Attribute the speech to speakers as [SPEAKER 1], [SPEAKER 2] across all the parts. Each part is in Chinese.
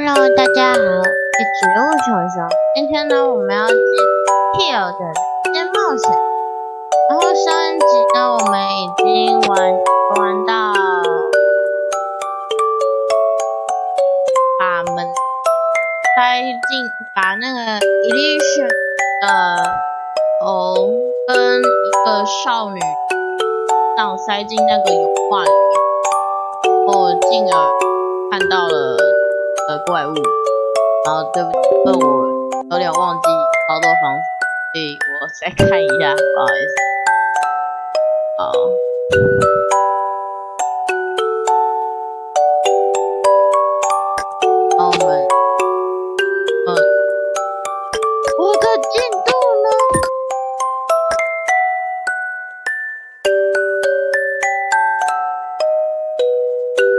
[SPEAKER 1] Hello，大家好，我是植物熊熊。今天呢，我们要进 Hill 的人间冒险。然后上一集呢，我们已经玩玩到把门塞进，把那个 Illusion 的头跟一个少女上塞进那个油画里面，然后进而看到了。的怪物，然后对不起，因为我有点忘记操作方式，所以我再看一下，不好意思。好，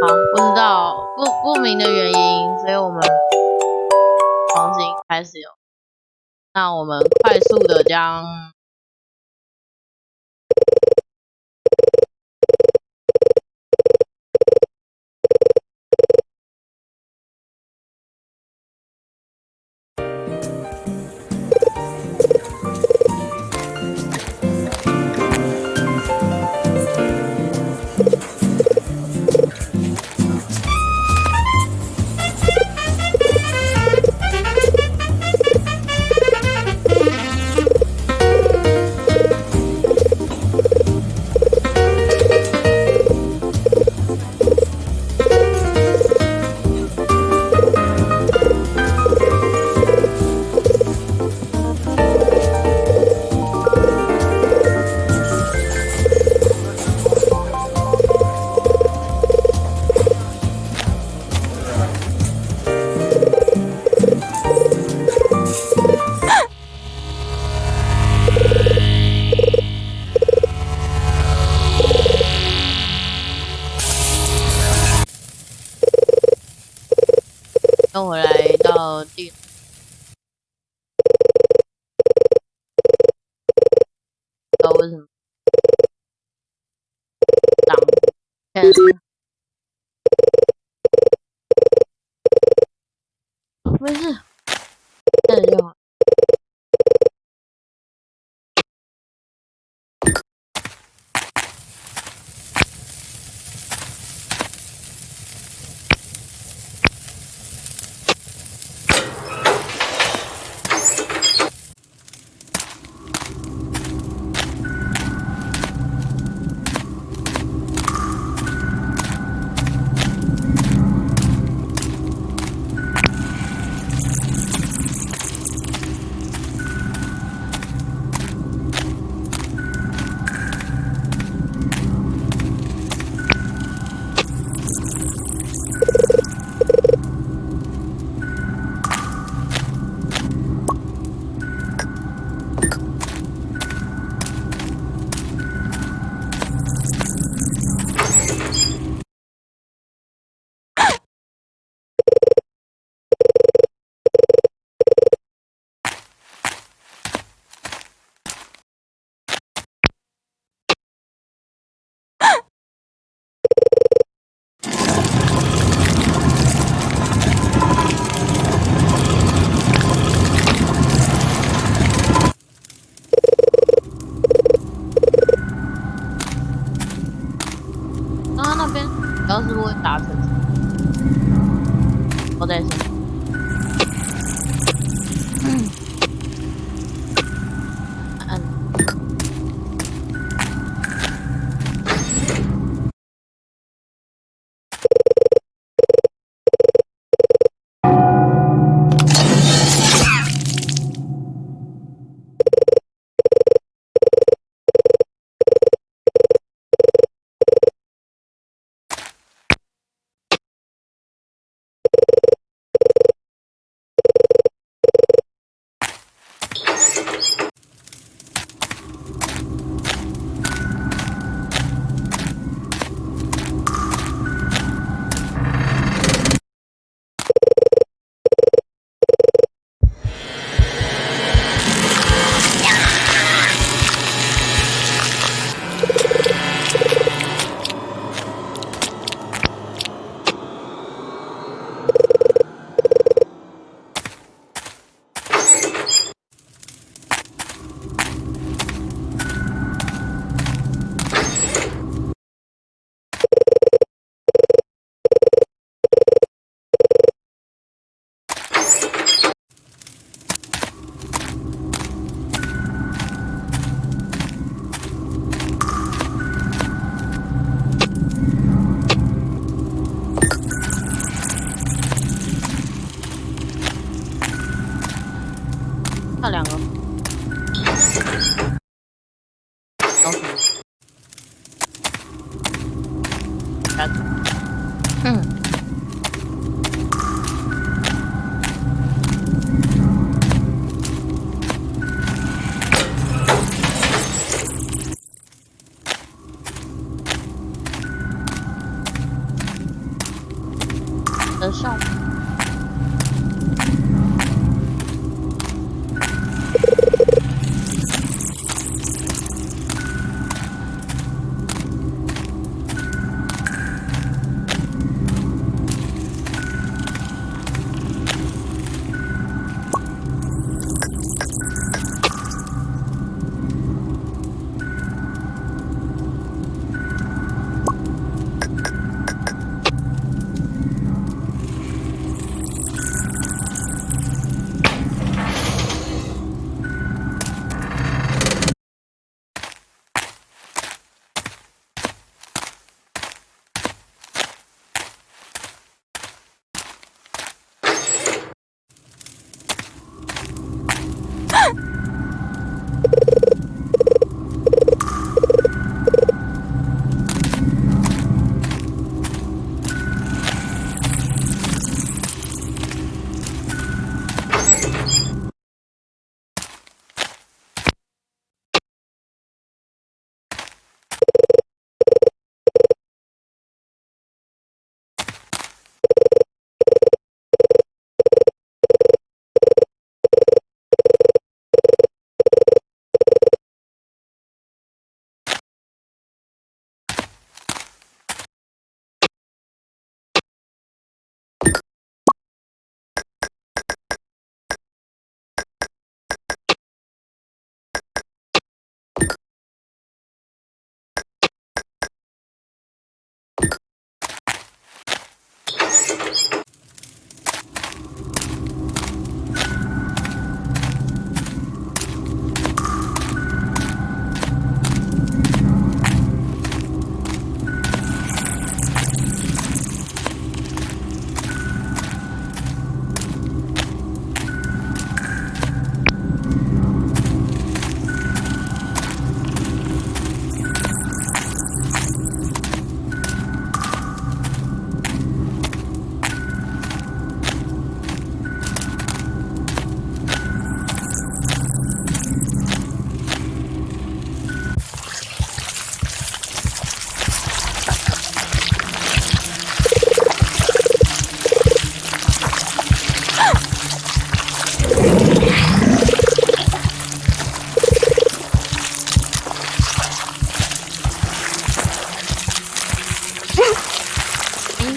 [SPEAKER 1] 好，不知道不不明的原因。所以我们重新开始哟。那我们快速的将。ten it?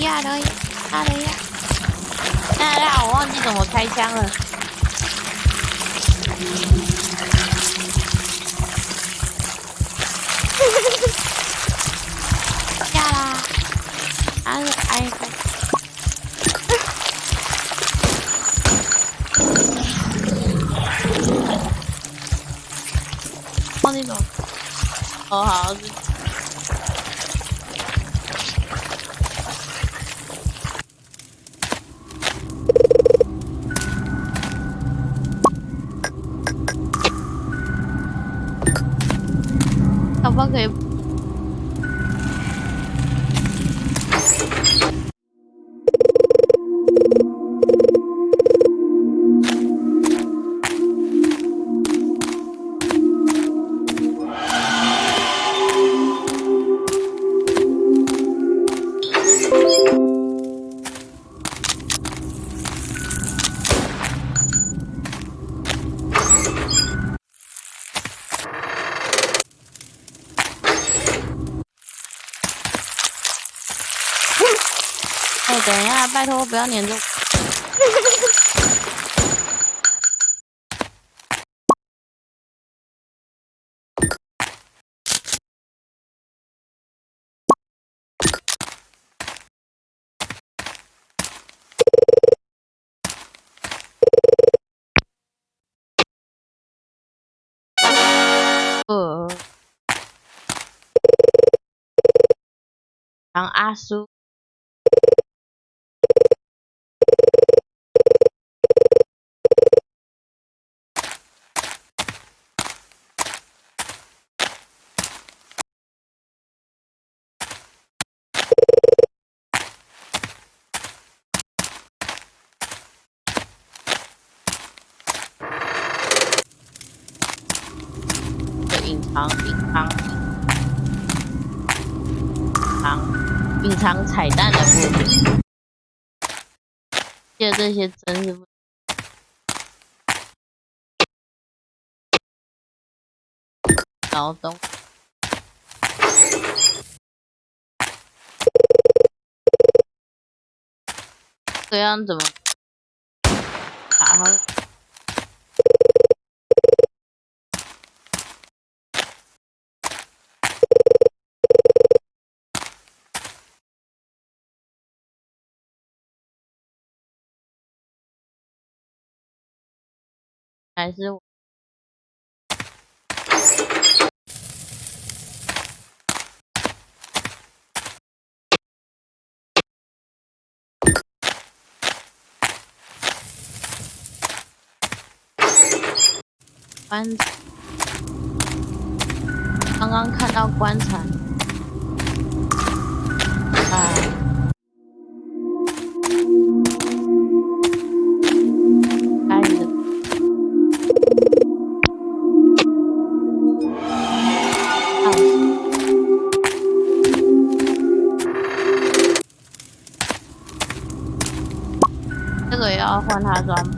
[SPEAKER 1] 呀，等一下，等一，哎呀，我忘记怎么开枪了。下啦，安安。忘记怎么，哦，好。Okay. 拜托不要粘住。呃，当阿叔。藏隐藏藏隐藏彩蛋的部分。记得这些真是不？劳动。这样怎么？打？还是棺，刚刚看到棺材，要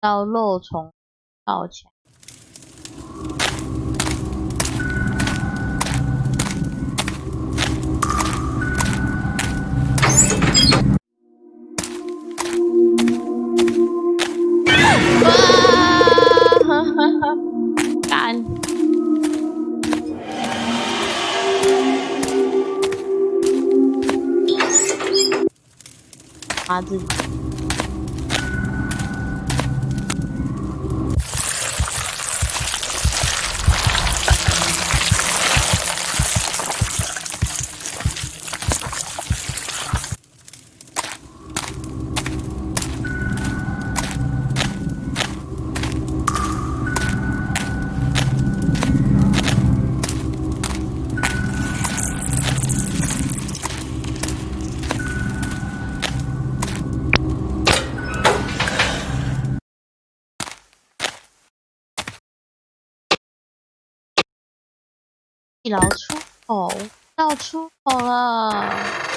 [SPEAKER 1] 到肉虫道墙。哇！哈哈哈！干！他自己。地牢出口，到出口了。